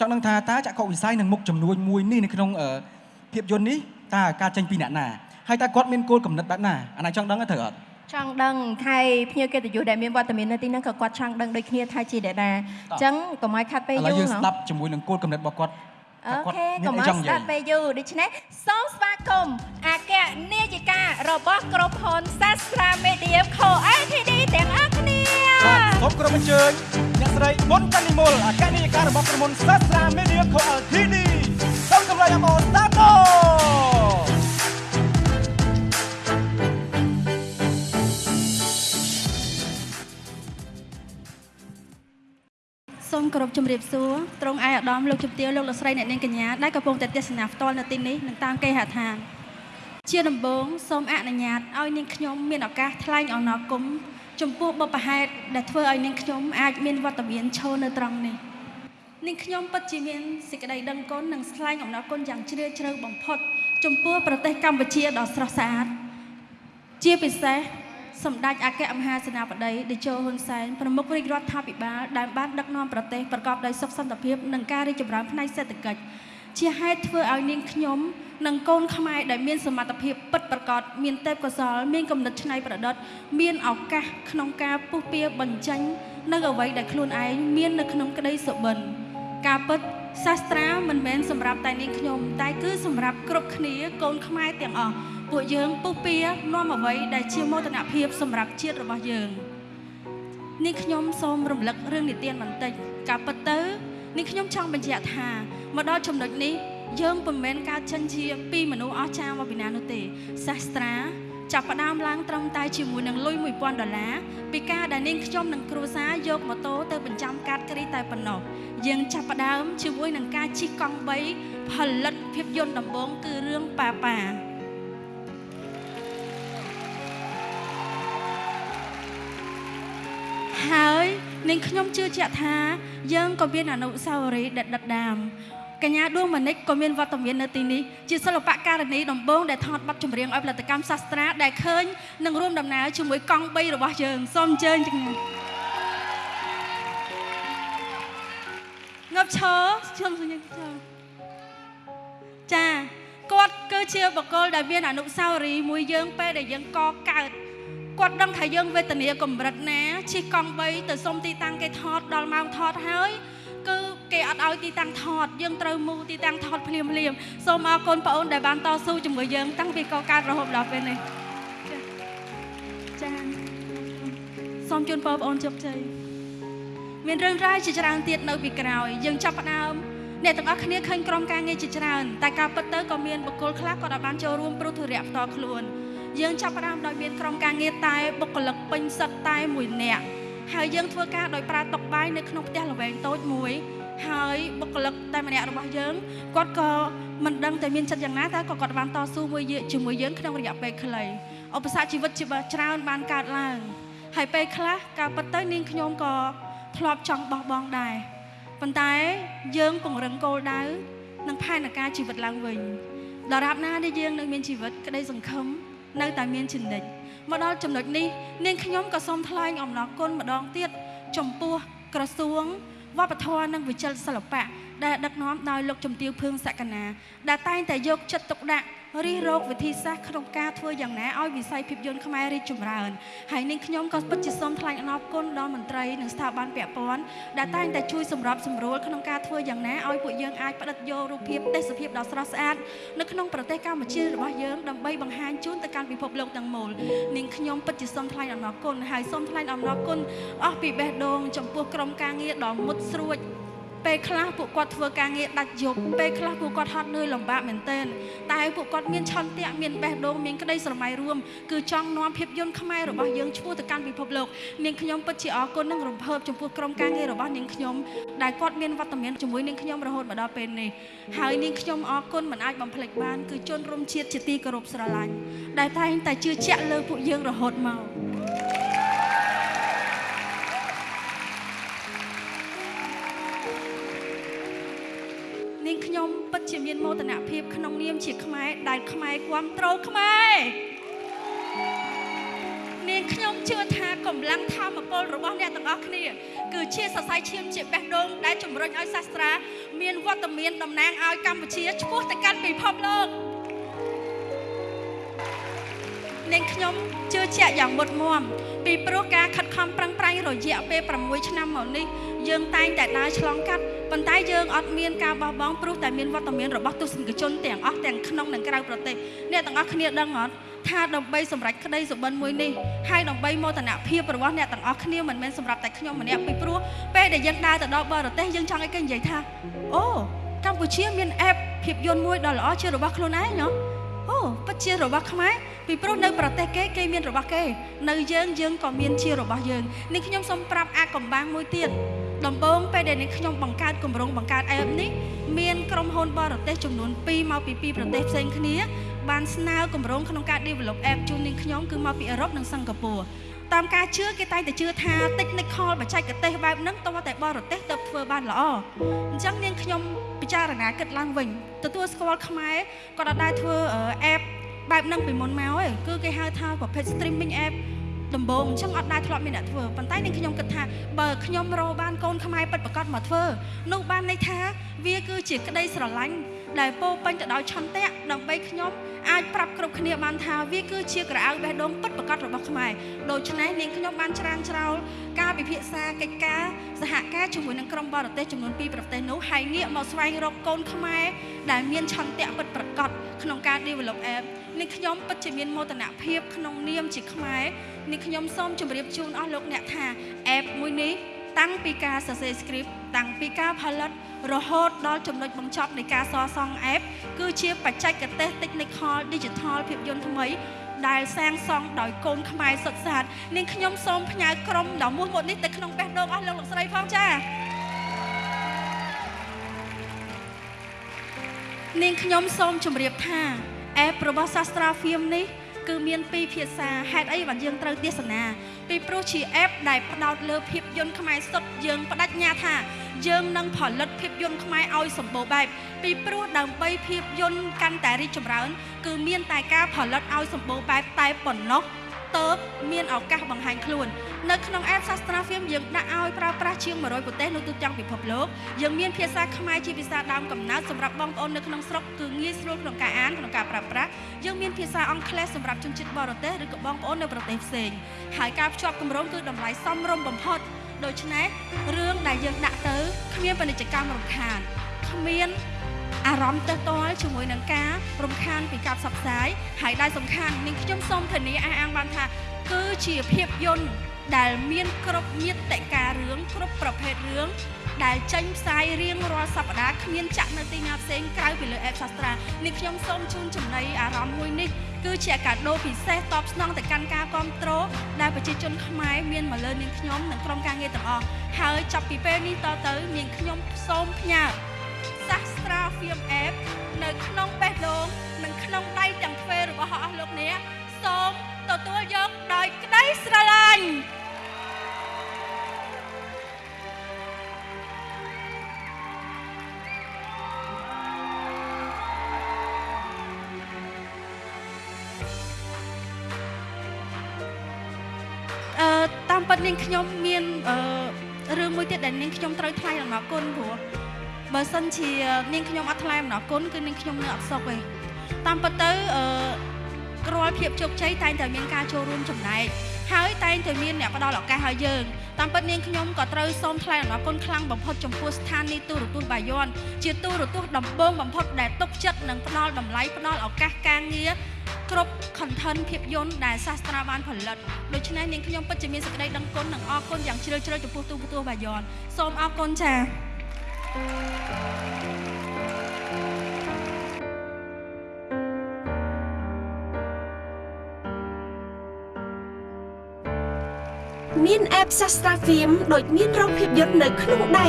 ចង់ដឹងថាតើចក្ខុវិស័យនិងមុខចំនួនមួយនេះនៅក្នុងអឺភាពយន្តនេះតើការចេញពីអ្នកណាហើយតើគាត់មានគោលគំនិតបែបណាអាណាចង់ដឹងទេត្រូវអត់ចង់ដឹងថៃភ្ញៀវកិត្តិយសដែលមានវត្តមាននៅទីហ្នឹងក៏គាត់ចង់ដឹងដូចគ្នាថៃជាដែរដែរអញ្ចឹងកុំឲ្យខាត់ពេលឥយូឡូវរយើងហ៎ស្ដាប់ជាមួយនឹងគោលគំនិតរបស់គាត់អូថាគាត់ខេមាកុំនអីឲ្យចង់និស្ដាយាយប់ពេលយូរដូច្នេះសូមស្វាគមន៍អគ្គនាយិការបស់ក្រុមហ៊ុនសាស្ត្រាមេឌៀខូ ATD ទាំងអស់គ្នា បាទសូមគោរពអញ្ជើញអ្នកស្រីមុនតានីមុលអគ្គនាយិការបស់ក្រុមហ៊ុនសាស្ត្រាមេឌៀខូ LTD សូមកម្លាំងអបអរស្ដាប់ដល់សូមគោរពជំរាបសួរត្រង់ឯកឧត្តមលោកជំទាវលោកលោកស្រីអ្នកនាងកញ្ញាដែលកំពុងតែទស្សនាផ្ទាល់នៅទីនេះនិងតាមគេហដ្ឋានជាដំបូងសូមអនុញ្ញាតឲ្យនាងខ្ញុំមានឱកាសថ្លែងអំណរគុណ ចំពោះបុព្វហេតុដែលធ្វើឲ្យនាងខ្ញុំអាចមានវត្តមានឈរនៅត្រង់នេះនាងខ្ញុំពិតជាមានសេចក្តីដឹងគុណនិងថ្លែងអំណរគុណយ៉ាងជ្រាលជ្រៅបំផុត ចំពោះប្រទេសកម្ពុជាដ៏ស្រស់ស្អាតជាពិសេសសម្ដេចអគ្គមហាសេនាបតីតេជោហ៊ុនសែនប្រមុខរាជរដ្ឋាភិបាលដែលបានដឹកនាំប្រទេសប្រកបដោយសុខសន្តិភាពនិងការរីកចម្រើនផ្នែកសេដ្ឋកិច្ច ជាហេតុធ្វើឲ្យនាងខ្ញុំនិងកូនខ្មែរដែលមានសមត្ថភាពពិតប្រាកដមានទេពកោសល្យមានគំនិតច្នៃប្រឌិត មានឱកាសក្នុងការពុះពៀបញ្ចេញនៅអ្វីដែលខ្លួនឯងមាននៅក្នុងក្តីសុបិនការពិតសាស្ត្រាមិនមែនសម្រាប់តែនាងខ្ញុំ តែគឺសម្រាប់គ្រប់គ្នាកូនខ្មែរទាំងអស់ពួកយើងពុះពៀនាំអ្វីដែលជាមោទនភាពសម្រាប់ជាតិរបស់យើងនាងខ្ញុំសូមរំលឹករឿងនិទានបន្តិចការពិតទៅ នាងខ្ញុំចង់បញ្ជាក់ថាមកដល់ចំណុចនេះយើងមិនមែនកើតចិនជាពីមនុស្សអស្ចារ្យមកពីណានោះទេសាស្ត្រាចាប់ផ្ដើមឡើងត្រឹមតែជាមួយនឹងលុយ1000ដុល្លារពីការដែលនាងខ្ញុំនិងគ្រួសារយកម៉ូតូទៅបញ្ចាំកាតគ្រីតែប៉ុណ្ណោះយើងចាប់ផ្ដើមជាមួយនឹងការជិះកង់3ផលិតភាពយន្តដំបូងគឺរឿងប៉ាប៉ាហើយ នាងខ្ញុំជឿជាក់ថា យើងក៏មានអនុស្សាវរីយ៍ដិតដិតដាមកញ្ញាដួងមនិចក៏មានវត្តមាននៅទីនេះជាសិល្បករនីដំបងដែលថតបទចម្រៀងឲ្យផលិតកម្មសាស្ត្រាដែលឃើញនឹងរួមដំណើរជាមួយកង់3របស់យើងសូមអញ្ជើញទាំងណាងប់ឈរជុំសញ្ញាឈរចាគាត់គឺជាបកគលដែលមានអនុស្សាវរីយ៍មួយយើងពេលដែលយើងកកើត គាត់ដឹងថាយើងវេទនាកម្រិតណាជិះកង់3ទៅសុំទីតាំងគេថតដល់ម៉ោងថតហើយគឺគេអត់ឲ្យទីតាំងថតយើងត្រូវមូទីតាំងថតភ្លាមភ្លាមសូមអរគុណបងអូនដែលបានតស៊ូជាមួយយើងតាំងពីកកើតរហូតដល់ពេលនេះចាចាសូមជូនបងប្អូនជោគជ័យមានរឿងរ៉ាវជាច្រើនទៀតនៅពីក្រោយយើងចាប់ផ្ដើមអ្នកទាំងអស់គ្នាឃើញក្រុមការងារជាច្រើនតែការពិតទៅក៏មានបុគ្គលខ្លះក៏បានចូលរួមព្រោះធុរៈផ្ទាល់ខ្លួន យើងចាប់ផ្ដើមដោយមានក្រុមការងារតែបុគ្គលិកពេញសិតតែមួយនាក់ហើយយើងធ្វើការដោយប្រើតុបាយនៅក្នុងផ្ទះល្វែងតូចមួយហើយបុគ្គលិកតែម្នាក់របស់យើងគាត់ក៏មិនដឹងតែមានចិត្តយ៉ាងណាតែក៏គាត់បានតស៊ូមួយជាមួយយើងក្នុងរយៈពេលខ្លីឧបសគ្គជីវិតជាច្រើនបានកើតឡើងហើយពេលខ្លះការពិតទៅនាងខ្ញុំក៏ធ្លាប់ចង់បោះបង់ដែរប៉ុន្តែយើងពង្រឹងគោលដៅនិងផែនការជីវិតឡើងវិញដរាបណាដែលយើងនៅមានជីវិតក្តីសង្ឃឹម នៅតែមានចំណិចមកដល់ចំណុចនេះនាងខ្ញុំក៏សូមថ្លែងអំណរគុណម្ដងទៀតចំពោះក្រសួងវប្បធម៌និងវិចិត្រសិល្បៈដែលដឹកនាំដោយលោកជំទាវភឿងសក្កណាដែលតែងតែយកចិត្តទុកដាក់ រិះរោគវិធីសាស្ត្រក្នុងការធ្វើយ៉ាងណាឲ្យវិស័យភាពយន្តខ្មែររីកចម្រើនហើយនាងខ្ញុំក៏ពិតជាសូមថ្លែងអំណរគុណដល់មន្ត្រីនិងស្ថាប័នពាក់ព័ន្ធដែលតែងតែជួយសម្របសម្រួលក្នុងការធ្វើយ៉ាងណាឲ្យពួកយើងអាចផ្តិតយករូបភាពទេសភាពដ៏ស្រស់ស្អាតនៅក្នុងប្រទេសកម្ពុជារបស់យើងដើម្បីបង្ហាញជូនទៅកាន់ពិភពលោកទាំងមូលនាងខ្ញុំពិតជាសូមថ្លែងអំណរគុណហើយសូមថ្លែងអំណរគុណអស់ពីបេះដូងចំពោះក្រុមការងារដ៏មុតស្រួច ពេលខ្លះពួកគាត់ធ្វើការងារដាច់យប់ពេលខ្លះពួកគាត់ហត់នឿយលំបាកមែនទែនតែពួកគាត់មានឆន្ទៈមានបេះដូងមានក្តីស្រមៃរួមគឺចង់នាំភាពយន្តខ្មែររបស់យើងឈ្មោះទៅកាន់ពិភពលោកនាងខ្ញុំពិតជាអរគុណនិងរំភើបចំពោះក្រុមការងាររបស់នាងខ្ញុំដែលគាត់មានវត្តមានជាមួយនាងខ្ញុំរហូតមកដល់ពេលនេះហើយនាងខ្ញុំអរគុណមិនអាចបំភ្លេចបានគឺជនរួមជាតិជាទីគោរពស្រឡាញ់ដែលតែងតែជឿជាក់លើពួកយើងរហូតមក នាងខ្ញុំពិតជាមានមោទនភាពក្នុងនាមជាខ្មែរដែលខ្មែរគ្រប់ត្រូលខ្មែរនាងខ្ញុំជឿថាកម្លាំងធម៌ពលរបស់អ្នកទាំងអស់គ្នាគឺជាសរសៃឈាមជាបេះដូងដែលជំរុញឲ្យសាស្ត្រាមានវត្តមានតំណាងឲ្យកម្ពុជាឆ្ពោះទៅកាន់ពិភពលោកនាងខ្ញុំជឿជាក់យ៉ាងមុតមមពីព្រោះការខិតខំប្រឹងប្រែងរយៈពេល6ឆ្នាំមកនេះយើងតែងតែដើរឆ្លងកាត់ ប៉ុន្តែយើងអត់មានការបោះបង់ព្រោះតែមានវត្តមានរបស់ទស្សនិកជនទាំងអស់ទាំងក្នុងនិងក្រៅប្រទេសអ្នកទាំងអស់គ្នាដឹងអត់ថាដើម្បីសម្រេចក្តីសុបិនមួយនេះហើយដើម្បីមោទនភាពរបស់អ្នកទាំងអស់គ្នាមិនមែនសម្រាប់តែខ្ញុំម្នាក់ពីព្រោះពេលដែលយើងដើរទៅដល់បរទេសយើងចង់ឲ្យគេនិយាយថាអូកម្ពុជាមានអេបភាពយន្តមួយដ៏ល្អជារបស់ខ្លួនឯងហ៎អូពិតជារបស់ខ្មែរពីព្រោះនៅប្រទេសគេគេមានរបស់គេ នៅយើងយើងក៏មានជារបស់យើងនេះខ្ញុំសូមប្រាប់អាកំបាំងមួយទៀត ដំបូងពេលដែលនេះខ្ញុំបង្កើតគម្រោងបង្កើតអេបនេះមានក្រុមហ៊ុនបរទេសចំនួន2មកពីពីរប្រទេសផ្សេងគ្នាបានស្នើគម្រោងក្នុងការ develop app ជូននាងខ្ញុំគឺមកពីអឺរ៉ុបនិងសិង្ហបុរីតាមការជឿគេតែងតែជឿថា technical បច្ចេកទេសបែបហ្នឹងតោះតែបរទេសទៅធ្វើបានល្អអញ្ចឹងនាងខ្ញុំពិចារណាគិតឡើងវិញទទួលស្គាល់ខ្មែរគាត់អត់ដែរធ្វើ app បែបហ្នឹងពីមុនមកឯងគឺគេហៅថាប្រភេទ streaming app ដំបូងអញ្ចឹងអត់ដែរធ្លាប់មានអ្នកធ្វើប៉ុន្តែនាងខ្ញុំគិតថាបើខ្ញុំរកបានកូនខ្មែរពិតប្រាកដមកធ្វើនោះបានន័យថាវាគឺជាក្តីស្រឡាញ់ដែលពោពេញទៅដោយឆន្ទៈដើម្បីខ្ញុំ អាចប្រាប់គ្រប់គ្នាបានថាវាគឺជាក្រអៅបេះដូងពិតប្រាកដរបស់ខ្មែរដូច្នេះនាងខ្ញុំបានច្រានច្រោលការពិភាក្សាកិច្ចការសហការជាមួយនឹងក្រុមបរទេសចំនួន2ប្រទេសនោះហើយងាកមកស្វែងរកកូនខ្មែរដែលមានឆន្ទៈពិតប្រាកដក្នុងការ develop app នេះខ្ញុំពិតជាមានមោទនភាពក្នុងនាមជាខ្មែរនេះខ្ញុំសូមជម្រាបជូនអស់លោកអ្នកថា app មួយនេះ តាំងពីការសរសេរ script តាំងពីការផលិតរហូតដល់ចំណុចបញ្ចប់នៃការសរសង់ app គឺជាបច្ចេកទេស technical digital ភាពយន្តថ្មី ដែលសាងសង់ដោយកូនខ្មែរសុទ្ធសាធនាងខ្ញុំសូមផ្ញើក្រុមដ៏មោះមុតនេះទៅក្នុងបេះដូងអស់លោកលោកស្រីផងចា៎នាងខ្ញុំសូមជម្រាបថាអេបរបស់សាស្ត្រាហ្វៀមនេះ គឺមានពីរភាសាហេតុអីបានយើងត្រូវទេសនាពីព្រោះជាអេបដែលផ្ដោតលើភាពយន្តខ្មែរសុទ្ធយើងបដិញ្ញាថាយើងនឹងផលិតភាពយន្តខ្មែរឲ្យសម្បូរបែបពីព្រោះដើម្បីភាពយន្តកាន់តែរីកចម្រើន គឺមានតែការផលិតឲ្យសម្បូរបែបតែប៉ុណ្ណោះ ទៅមានឱកាសបង្ហាញខ្លួននៅក្នុង app Sastra Film យើងដាក់ឲ្យប្រើប្រាស់ជាង100ប្រទេសនៅទូទាំងពិភពលោកយើងមានភាសាខ្មែរជាភាសាដើមកំណើតសម្រាប់បងប្អូននៅក្នុងស្រុកគឺងាយស្រួលក្នុងការអានក្នុងការប្រើប្រាស់យើងមានភាសាអង់គ្លេសសម្រាប់ជនជាតិបរទេសឬក៏បងប្អូននៅប្រទេសផ្សេងហើយការភ្ជាប់គម្រោងគឺតម្លៃសមរម្យបំផុតដូច្នេះរឿងដែលយើងដាក់ទៅគ្មានពាណិជ្ជកម្មរំខានគ្មាន អារម្មណ៍ទើសទាល់ជាមួយនឹងការរំខានពីការផ្សព្វផ្សាយហើយដែលសំខាន់នាងខ្ញុំសូមធានាអះអាងបានថាគឺជាភាពយន្តដែលមានគ្រប់ញាតិការរឿងគ្រប់ប្រភេទរឿងដែលចេញផ្សាយរៀងរាល់សប្តាហ៍គ្មានចាក់នៅទីណាផ្សេងក្រៅពីលើ App Sastra នេះខ្ញុំសូមជូនចំណីអារម្មណ៍មួយនេះគឺជាកាដូពិសេសតបស្នងទៅកាន់ការគ្រប់គ្រងដែលប្រជាជនខ្មែរមានមកលើនាងខ្ញុំនិងក្រុមការងារទាំងអស់ហើយចាប់ពីពេលនេះតទៅនាងខ្ញុំសូមផ្ញើ Sastra Film App នៅក្នុងបេះដូងនិងក្នុងដៃទាំងទ្វេរបស់អស់លោកអ្នកសូមទទួលយកដោយក្តីស្រឡាញ់អឺតាមពិតនាងខ្ញុំមានអឺរឿងមួយទៀតដែលនាងខ្ញុំត្រូវថ្លែងអំណរគុណព្រោះ បើសិនជានាងខ្ញុំអត់ថ្លែងអំណរគុណគឺនាងខ្ញុំនៅអត់សុខទេតាមពិតទៅអឺរាល់ភាពជោគជ័យតែងតែមានការចូលរួមចំណែកហើយតែងតែមានអ្នកផ្ដល់ឱកាសឲ្យយើងតាមពិតនាងខ្ញុំក៏ត្រូវសូមថ្លែងអំណរគុណខ្លាំងបំផុតចំពោះស្ថានីយទូរទស្សន៍បាយ័នជាទូរទស្សន៍ដំបូងបំផុតដែលទុកចិត្តនិងផ្ដល់តម្លៃផ្ដល់ឱកាសការងារគ្រប់ content ភាពយន្តដែលសាស្ត្រាបានផលិតដូច្នេះនាងខ្ញុំពិតជាមានសេចក្តីដឹងគុណនិងអរគុណយ៉ាងជ្រាលជ្រៅចំពោះទូរទស្សន៍បាយ័នសូមអរគុណចា៎ មាន app Sastra Film ដូចមានរោងភាពយន្តនៅក្នុងដៃ